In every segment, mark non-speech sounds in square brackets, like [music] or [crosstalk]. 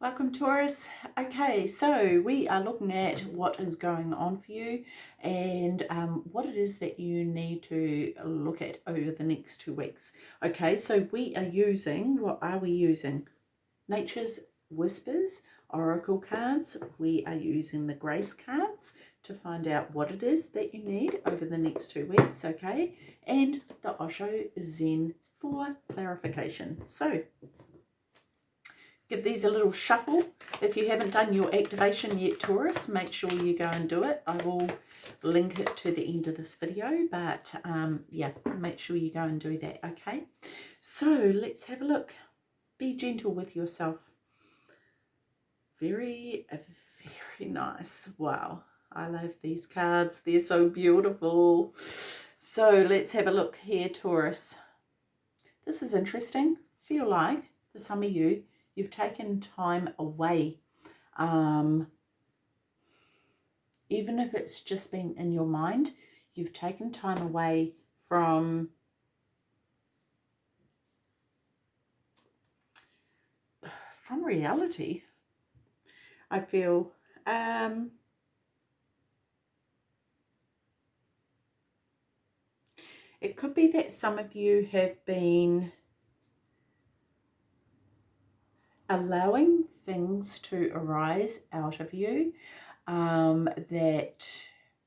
Welcome Taurus. Okay, so we are looking at what is going on for you and um, what it is that you need to look at over the next two weeks. Okay, so we are using, what are we using? Nature's Whispers Oracle cards. We are using the Grace cards to find out what it is that you need over the next two weeks, okay? And the Osho Zen for clarification. So give these a little shuffle. If you haven't done your activation yet, Taurus, make sure you go and do it. I will link it to the end of this video, but um, yeah, make sure you go and do that, okay? So let's have a look. Be gentle with yourself. Very, very nice. Wow, I love these cards. They're so beautiful. So let's have a look here, Taurus. This is interesting. Feel like, for some of you, You've taken time away. Um, even if it's just been in your mind, you've taken time away from [sighs] from reality. I feel um, it could be that some of you have been allowing things to arise out of you um, that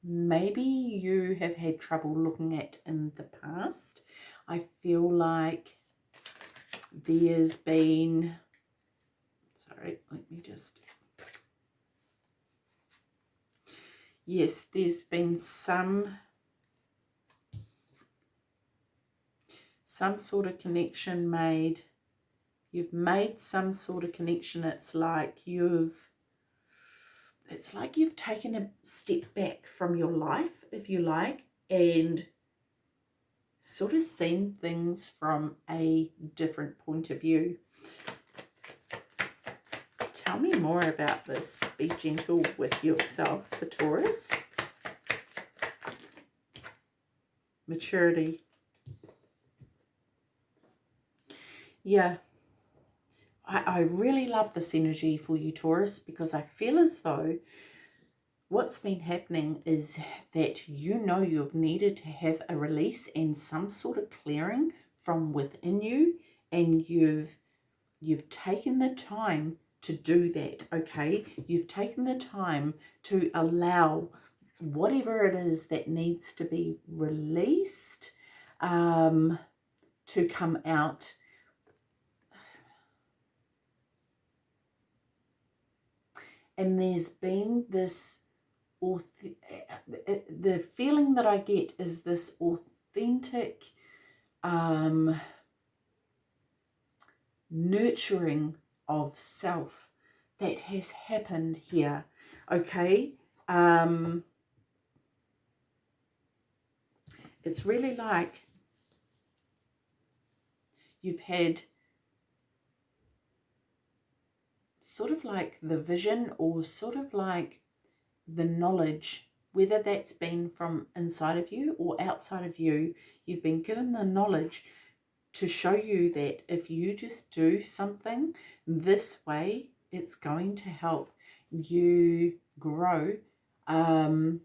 maybe you have had trouble looking at in the past. I feel like there's been, sorry, let me just, yes, there's been some, some sort of connection made you've made some sort of connection. It's like you've it's like you've taken a step back from your life if you like and sort of seen things from a different point of view. Tell me more about this. Be gentle with yourself for Taurus maturity. Yeah I, I really love this energy for you, Taurus, because I feel as though what's been happening is that you know you've needed to have a release and some sort of clearing from within you and you've you've taken the time to do that okay? You've taken the time to allow whatever it is that needs to be released um, to come out and there's been this the feeling that I get is this authentic um, nurturing of self that has happened here okay? Um, it's really like you've had sort of like the vision or sort of like the knowledge, whether that's been from inside of you or outside of you, you've been given the knowledge to show you that if you just do something this way, it's going to help you grow. Um,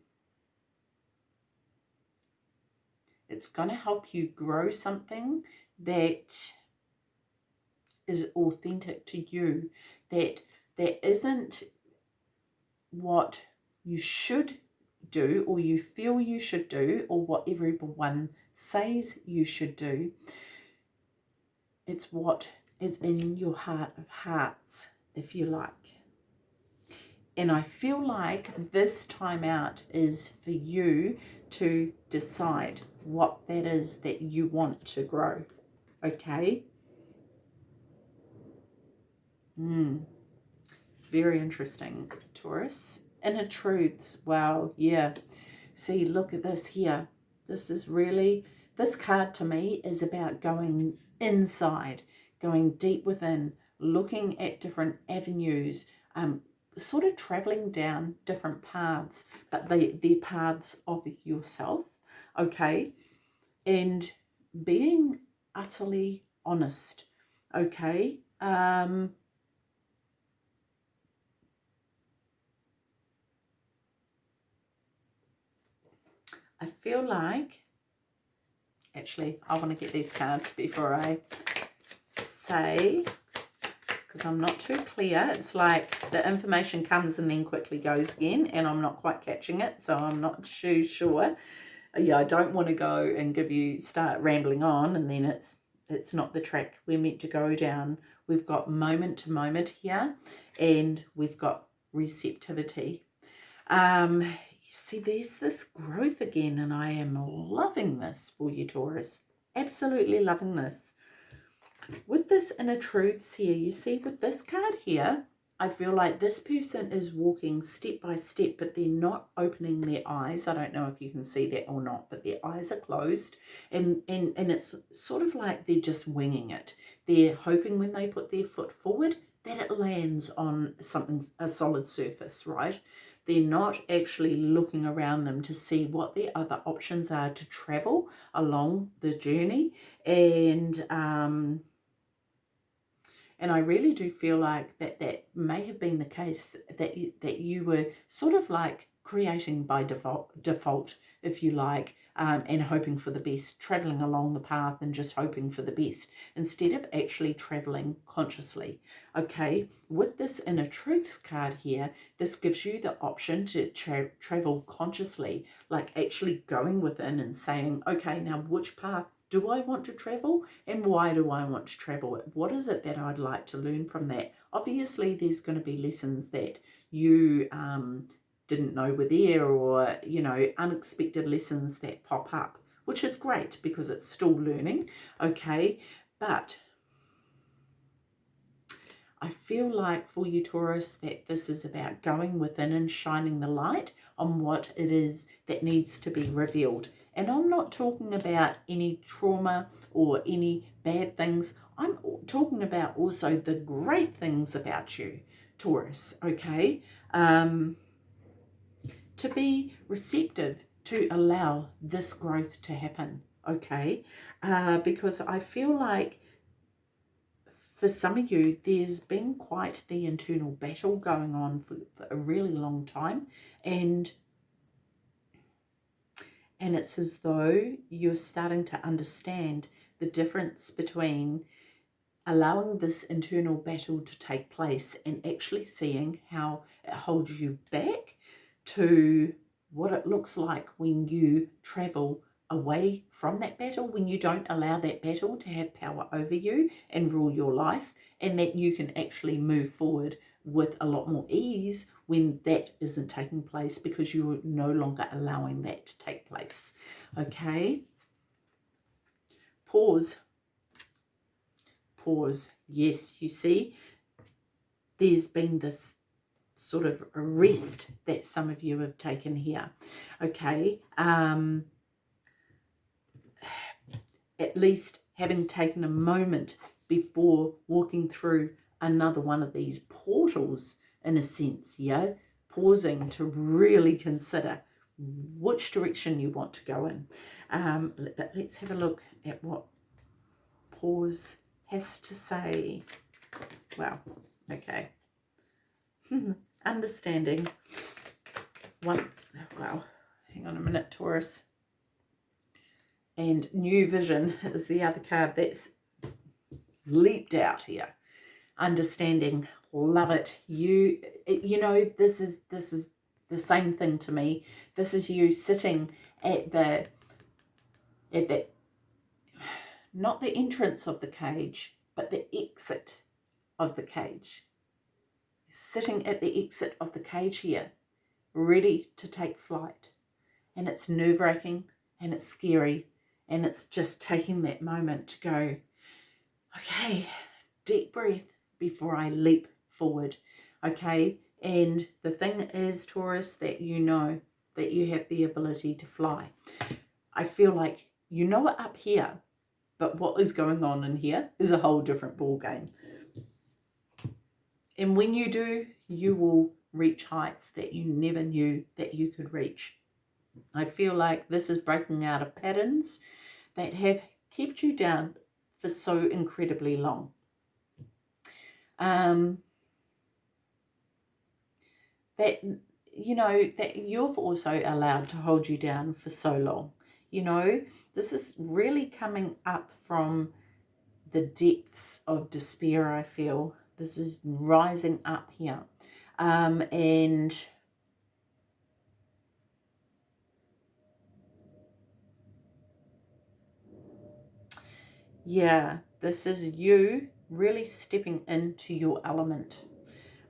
it's going to help you grow something that is authentic to you that there isn't what you should do or you feel you should do or what everyone says you should do. It's what is in your heart of hearts, if you like. And I feel like this time out is for you to decide what that is that you want to grow. Okay? Mm. Very interesting, Taurus. Inner truths. Wow, yeah. See, look at this here. This is really, this card to me is about going inside, going deep within, looking at different avenues, um, sort of traveling down different paths, but they, they're paths of yourself, okay? And being utterly honest, okay? Um, I feel like, actually, I want to get these cards before I say, because I'm not too clear. It's like the information comes and then quickly goes again, and I'm not quite catching it, so I'm not too sure. Yeah, I don't want to go and give you, start rambling on, and then it's it's not the track we're meant to go down. We've got moment to moment here, and we've got receptivity. Um, see, there's this growth again, and I am loving this for you, Taurus. Absolutely loving this. With this inner truths here, you see with this card here, I feel like this person is walking step by step, but they're not opening their eyes. I don't know if you can see that or not, but their eyes are closed. And, and, and it's sort of like they're just winging it. They're hoping when they put their foot forward that it lands on something, a solid surface, right? They're not actually looking around them to see what the other options are to travel along the journey. And, um, and I really do feel like that that may have been the case that you, that you were sort of like creating by default, default if you like, um, and hoping for the best, traveling along the path and just hoping for the best instead of actually traveling consciously. Okay, with this inner truths card here, this gives you the option to tra travel consciously, like actually going within and saying, okay, now which path do I want to travel and why do I want to travel? What is it that I'd like to learn from that? Obviously, there's going to be lessons that you um, didn't know were there or, you know, unexpected lessons that pop up, which is great because it's still learning, okay? But I feel like for you, Taurus, that this is about going within and shining the light on what it is that needs to be revealed. And I'm not talking about any trauma or any bad things. I'm talking about also the great things about you, Taurus, okay? Um, to be receptive to allow this growth to happen, okay? Uh, because I feel like for some of you, there's been quite the internal battle going on for, for a really long time. And and it's as though you're starting to understand the difference between allowing this internal battle to take place and actually seeing how it holds you back to what it looks like when you travel away from that battle, when you don't allow that battle to have power over you and rule your life, and that you can actually move forward with a lot more ease when that isn't taking place because you're no longer allowing that to take place. Okay? Pause. Pause. Yes, you see, there's been this sort of rest that some of you have taken here. Okay? Um, at least having taken a moment before walking through another one of these portals in a sense, yeah? Pausing to really consider which direction you want to go in. Um, but let's have a look at what pause has to say. Wow, okay. [laughs] Understanding. One, wow, hang on a minute, Taurus. And new vision is the other card that's leaped out here understanding love it you you know this is this is the same thing to me this is you sitting at the at the not the entrance of the cage but the exit of the cage sitting at the exit of the cage here ready to take flight and it's nerve-wracking and it's scary and it's just taking that moment to go okay deep breath before I leap forward. Okay. And the thing is, Taurus, that you know that you have the ability to fly. I feel like you know it up here, but what is going on in here is a whole different ball game. And when you do, you will reach heights that you never knew that you could reach. I feel like this is breaking out of patterns that have kept you down for so incredibly long. Um, that you know, that you've also allowed to hold you down for so long. You know, this is really coming up from the depths of despair, I feel. This is rising up here. Um, and yeah, this is you really stepping into your element.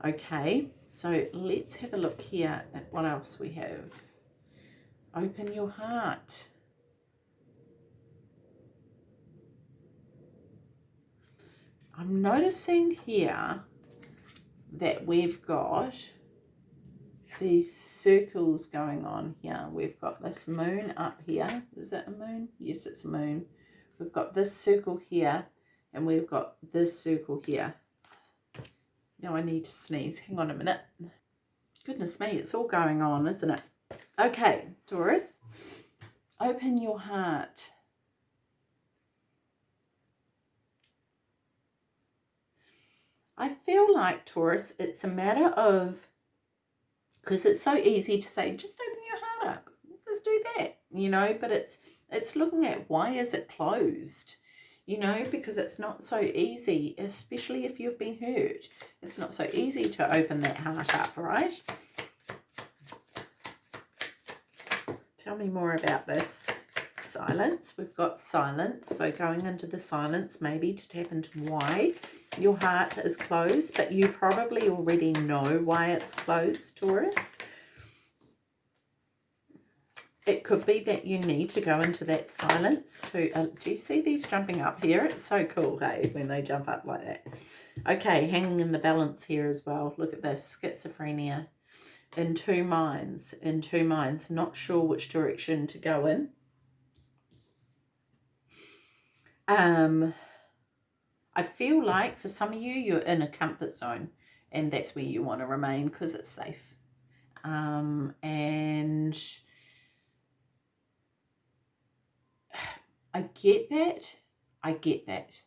Okay, so let's have a look here at what else we have. Open your heart. I'm noticing here that we've got these circles going on here. We've got this moon up here. Is it a moon? Yes, it's a moon. We've got this circle here and we've got this circle here. Now I need to sneeze. Hang on a minute. Goodness me, it's all going on, isn't it? Okay, Taurus, open your heart. I feel like, Taurus, it's a matter of, because it's so easy to say, just open your heart up, just do that, you know, but it's, it's looking at why is it closed, you know, because it's not so easy, especially if you've been hurt. It's not so easy to open that heart up, right? Tell me more about this silence. We've got silence, so going into the silence maybe to tap into why your heart is closed, but you probably already know why it's closed, Taurus. It could be that you need to go into that silence to, uh, do you see these jumping up here? It's so cool, hey, when they jump up like that. Okay, hanging in the balance here as well. Look at this, schizophrenia. In two minds, in two minds, not sure which direction to go in. Um, I feel like for some of you, you're in a comfort zone and that's where you want to remain because it's safe. Um, and [sighs] I get that. I get that.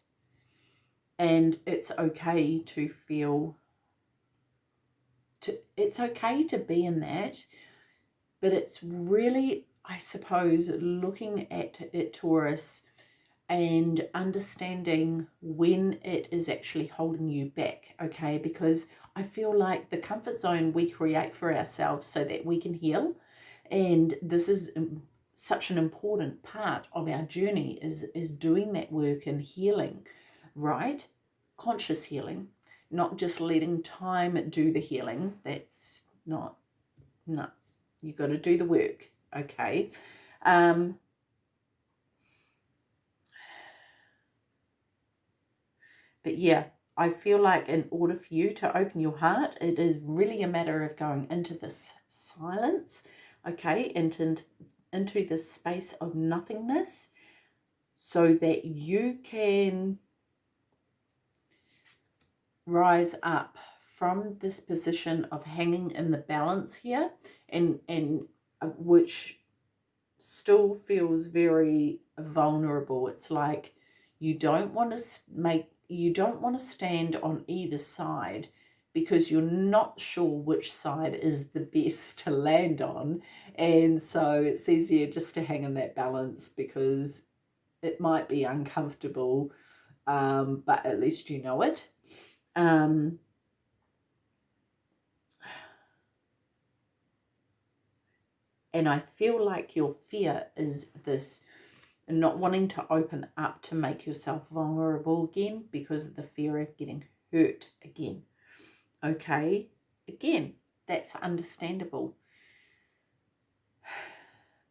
And it's okay to feel, to, it's okay to be in that, but it's really, I suppose, looking at it, Taurus, and understanding when it is actually holding you back, okay? Because I feel like the comfort zone we create for ourselves so that we can heal, and this is such an important part of our journey is, is doing that work and healing, right? Conscious healing, not just letting time do the healing. That's not, no, you got to do the work, okay? Um, But yeah, I feel like in order for you to open your heart, it is really a matter of going into this silence, okay, into, into this space of nothingness so that you can rise up from this position of hanging in the balance here and, and uh, which still feels very vulnerable. It's like you don't want to make you don't want to stand on either side because you're not sure which side is the best to land on. And so it's easier just to hang in that balance because it might be uncomfortable, um, but at least you know it. Um, and I feel like your fear is this and not wanting to open up to make yourself vulnerable again because of the fear of getting hurt again. Okay, again, that's understandable. [sighs]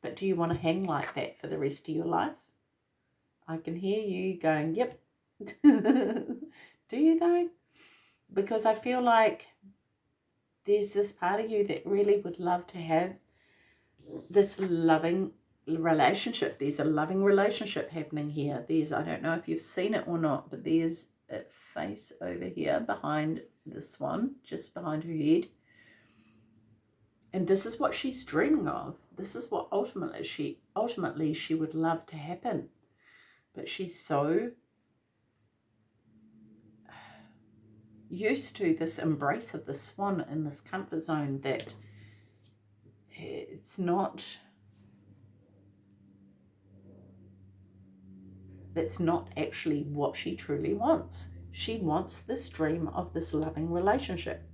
But do you want to hang like that for the rest of your life? I can hear you going, yep. [laughs] do you though? Because I feel like there's this part of you that really would love to have this loving relationship. There's a loving relationship happening here. There's, I don't know if you've seen it or not, but there's a face over here behind this one, just behind her head. And this is what she's dreaming of. This is what ultimately she ultimately she would love to happen. But she's so used to this embrace of the swan in this comfort zone that it's not that's not actually what she truly wants. She wants this dream of this loving relationship.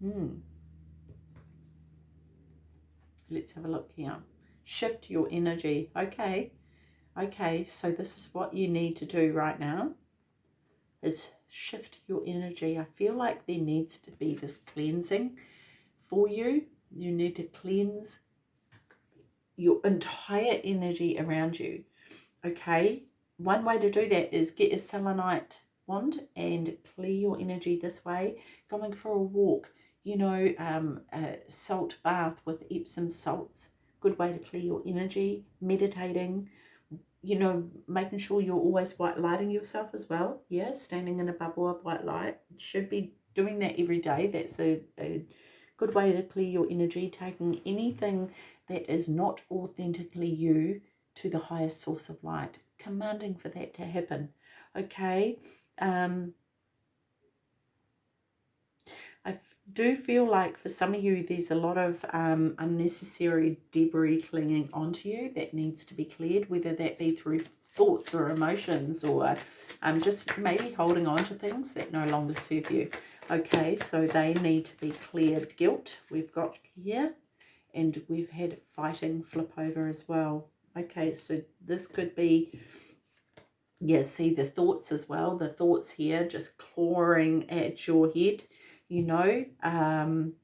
Hmm. Let's have a look here. Shift your energy. Okay. Okay, so this is what you need to do right now is shift your energy. I feel like there needs to be this cleansing for you. You need to cleanse your entire energy around you. Okay, one way to do that is get a selenite wand and clear your energy this way. Going for a walk, you know, um, a salt bath with Epsom salts, good way to clear your energy. Meditating, you know, making sure you're always white lighting yourself as well. Yeah, standing in a bubble of white light. Should be doing that every day. That's a, a good way to clear your energy. Taking anything that is not authentically you to the highest source of light. Commanding for that to happen. Okay. Um, I do feel like for some of you there's a lot of um, unnecessary debris clinging onto you that needs to be cleared, whether that be through thoughts or emotions or um, just maybe holding on to things that no longer serve you. Okay, so they need to be cleared. Guilt we've got here and we've had fighting flip over as well. Okay, so this could be, yeah, see the thoughts as well. The thoughts here just clawing at your head you know. Um,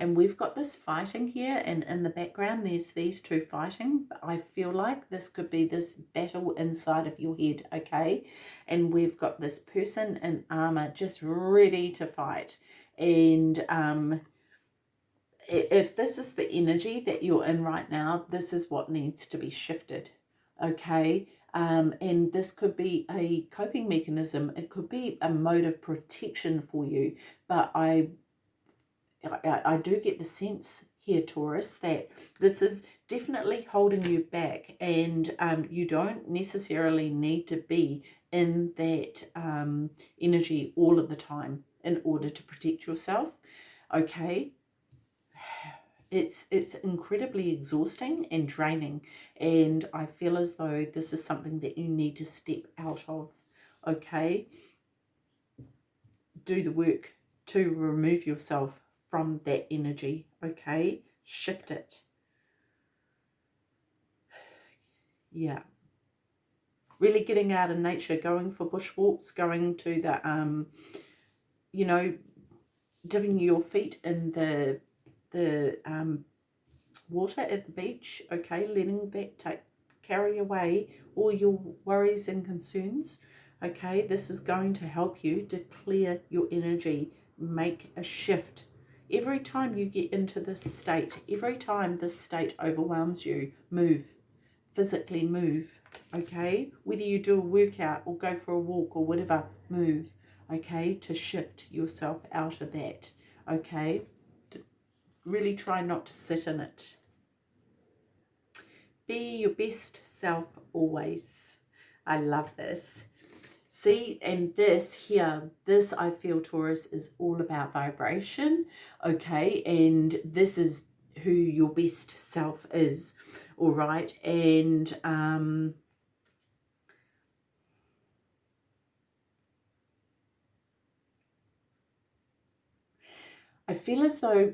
and we've got this fighting here and in the background there's these two fighting. but I feel like this could be this battle inside of your head, okay? And we've got this person in armor just ready to fight. And um, if this is the energy that you're in right now, this is what needs to be shifted, okay? Um, and this could be a coping mechanism. It could be a mode of protection for you. But I, I, I do get the sense here, Taurus, that this is definitely holding you back and um, you don't necessarily need to be in that um, energy all of the time in order to protect yourself. Okay, it's it's incredibly exhausting and draining. And I feel as though this is something that you need to step out of okay? Do the work to remove yourself from that energy okay? Shift it. Yeah. Really getting out in nature going for bushwalks going to the um you know dipping your feet in the the um, water at the beach, okay, letting that take carry away all your worries and concerns, okay, this is going to help you to clear your energy, make a shift. Every time you get into this state, every time this state overwhelms you, move, physically move, okay? Whether you do a workout or go for a walk or whatever, move, okay, to shift yourself out of that, okay? Really try not to sit in it. Be your best self always. I love this. See, and this here, this I feel Taurus is all about vibration, okay? And this is who your best self is, all right? And um, I feel as though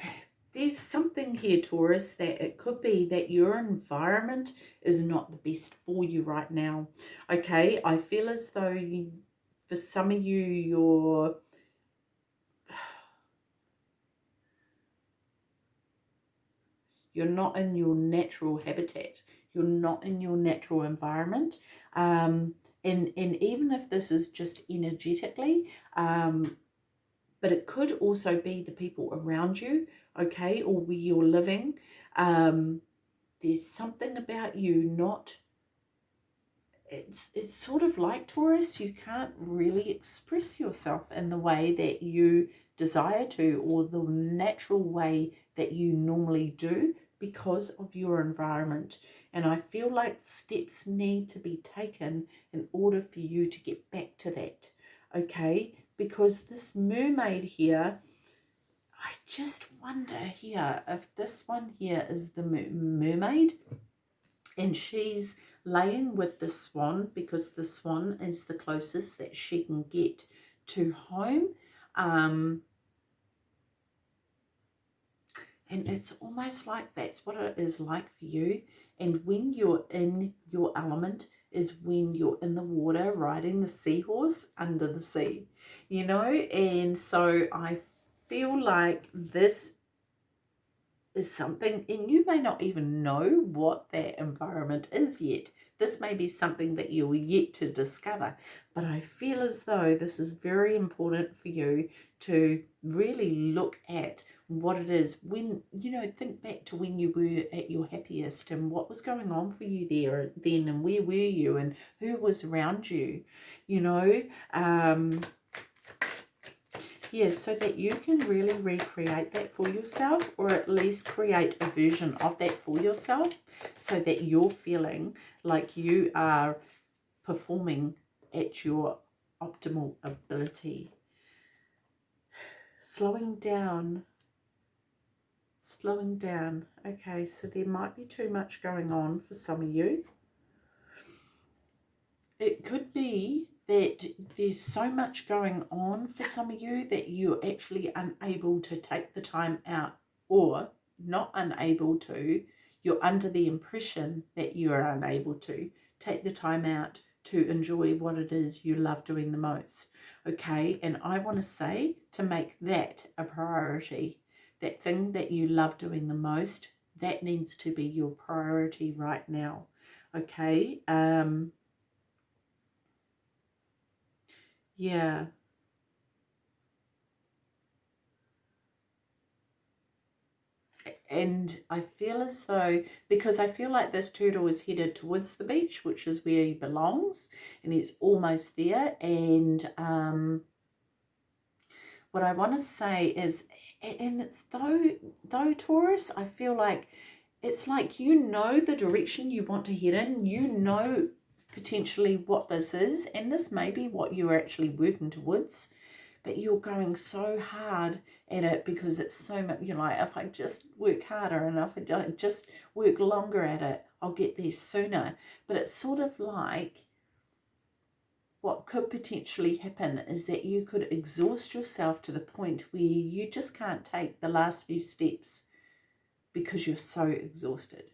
[sighs] there's something here, Taurus, that it could be that your environment is not the best for you right now. Okay, I feel as though you, for some of you, you're... [sighs] You're not in your natural habitat. You're not in your natural environment. Um, and, and even if this is just energetically, um, but it could also be the people around you, okay, or where you're living. Um, there's something about you not, it's, it's sort of like Taurus, you can't really express yourself in the way that you desire to or the natural way that you normally do because of your environment. And I feel like steps need to be taken in order for you to get back to that. Okay, because this mermaid here, I just wonder here if this one here is the mermaid and she's laying with the swan because the swan is the closest that she can get to home. Um, and it's almost like that's what it is like for you. And when you're in your element is when you're in the water riding the seahorse under the sea, you know? And so I feel like this is something, and you may not even know what that environment is yet. This may be something that you're yet to discover, but I feel as though this is very important for you to really look at what it is when you know think back to when you were at your happiest and what was going on for you there then and where were you and who was around you you know? Um yeah so that you can really recreate that for yourself or at least create a version of that for yourself so that you're feeling like you are performing at your optimal ability. Slowing down slowing down. Okay, so there might be too much going on for some of you. It could be that there's so much going on for some of you that you're actually unable to take the time out or not unable to, you're under the impression that you are unable to take the time out to enjoy what it is you love doing the most. Okay, and I want to say to make that a priority that thing that you love doing the most, that needs to be your priority right now. Okay. Um, yeah. and I feel as though, because I feel like this turtle is headed towards the beach, which is where he belongs, and he's almost there, and um, what I want to say is and it's though though Taurus I feel like it's like you know the direction you want to head in you know potentially what this is and this may be what you're actually working towards but you're going so hard at it because it's so much you know like if I just work harder and if I just work longer at it I'll get there sooner. But it's sort of like what could potentially happen is that you could exhaust yourself to the point where you just can't take the last few steps because you're so exhausted.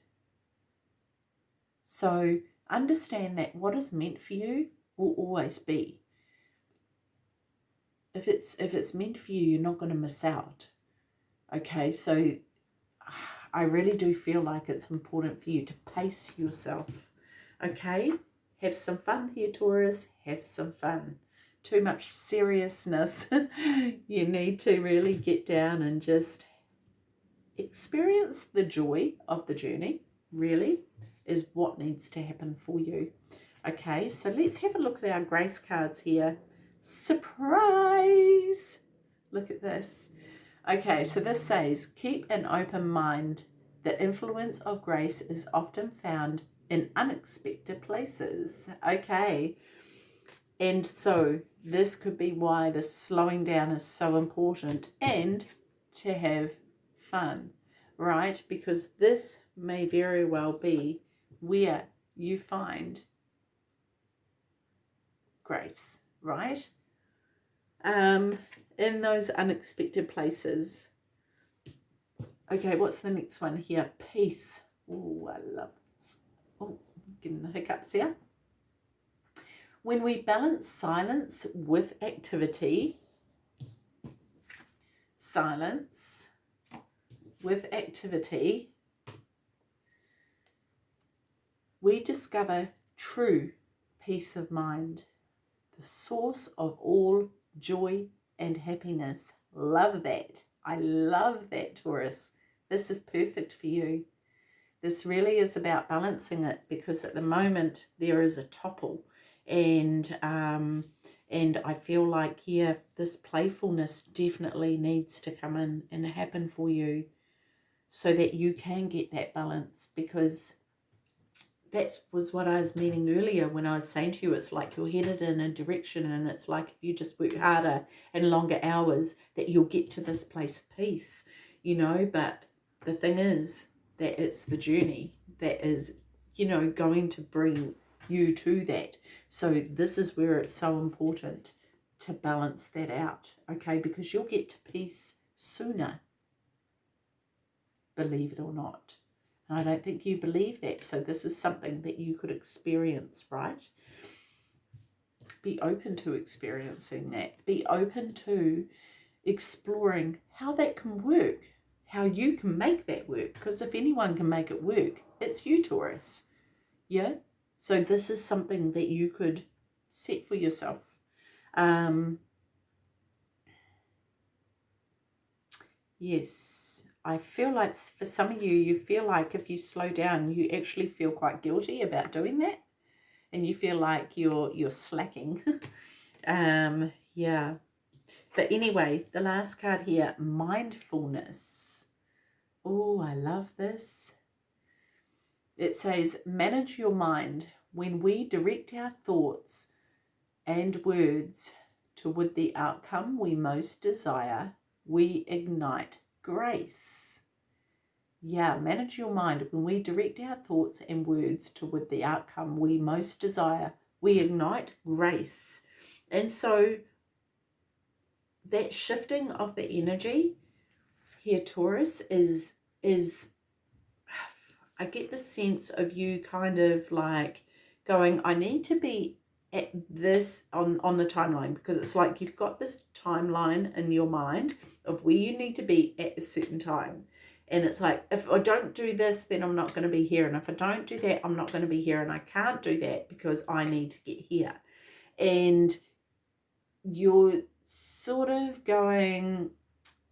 So understand that what is meant for you will always be. If it's if it's meant for you, you're not going to miss out. Okay, so I really do feel like it's important for you to pace yourself. Okay? Have some fun here, Taurus. Have some fun. Too much seriousness. [laughs] you need to really get down and just experience the joy of the journey, really, is what needs to happen for you. Okay, so let's have a look at our grace cards here. Surprise! Look at this. Okay, so this says, keep an open mind. The influence of grace is often found in unexpected places. Okay. And so this could be why the slowing down is so important and to have fun, right? Because this may very well be where you find grace, right? Um, in those unexpected places. Okay, what's the next one here? Peace. Oh, I love getting the hiccups here. When we balance silence with activity, silence with activity, we discover true peace of mind, the source of all joy and happiness. Love that. I love that, Taurus. This is perfect for you. This really is about balancing it because at the moment there is a topple and um, and I feel like, yeah, this playfulness definitely needs to come in and happen for you so that you can get that balance because that was what I was meaning earlier when I was saying to you, it's like you're headed in a direction and it's like if you just work harder and longer hours that you'll get to this place of peace, you know, but the thing is that it's the journey that is, you know, going to bring you to that. So this is where it's so important to balance that out, okay? Because you'll get to peace sooner, believe it or not. And I don't think you believe that. So this is something that you could experience, right? Be open to experiencing that. Be open to exploring how that can work, how you can make that work. Because if anyone can make it work, it's you, Taurus. Yeah? So this is something that you could set for yourself. Um, yes, I feel like for some of you, you feel like if you slow down, you actually feel quite guilty about doing that. And you feel like you're you're slacking. [laughs] um, yeah. But anyway, the last card here, mindfulness. Oh, I love this. It says, manage your mind. When we direct our thoughts and words toward the outcome we most desire, we ignite grace. Yeah, manage your mind. When we direct our thoughts and words toward the outcome we most desire, we ignite grace. And so that shifting of the energy here, Taurus, is is I get the sense of you kind of like going, I need to be at this on, on the timeline because it's like you've got this timeline in your mind of where you need to be at a certain time. And it's like, if I don't do this, then I'm not going to be here. And if I don't do that, I'm not going to be here. And I can't do that because I need to get here. And you're sort of going,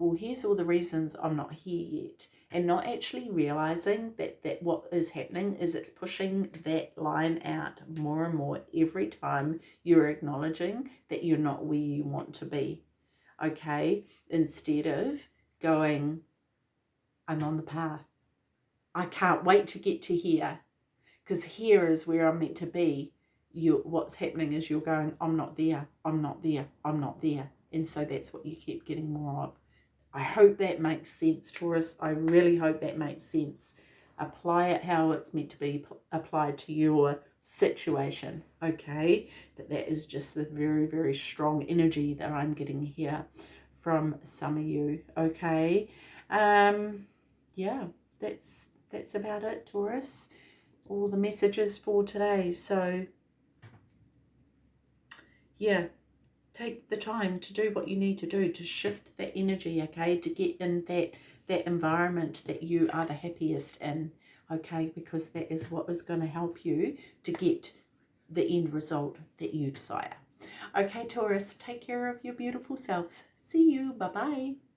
well, here's all the reasons I'm not here yet and not actually realizing that, that what is happening is it's pushing that line out more and more every time you're acknowledging that you're not where you want to be. Okay, instead of going, I'm on the path. I can't wait to get to here because here is where I'm meant to be. You, what's happening is you're going, I'm not there, I'm not there, I'm not there. And so that's what you keep getting more of. I hope that makes sense, Taurus. I really hope that makes sense. Apply it how it's meant to be applied to your situation, okay? But that is just the very, very strong energy that I'm getting here from some of you, okay? Um, yeah, that's that's about it, Taurus. All the messages for today. So, yeah, take the time to do what you need to do to shift the energy okay? To get in that that environment that you are the happiest in okay? Because that is what is going to help you to get the end result that you desire. Okay taurus take care of your beautiful selves. See you. Bye bye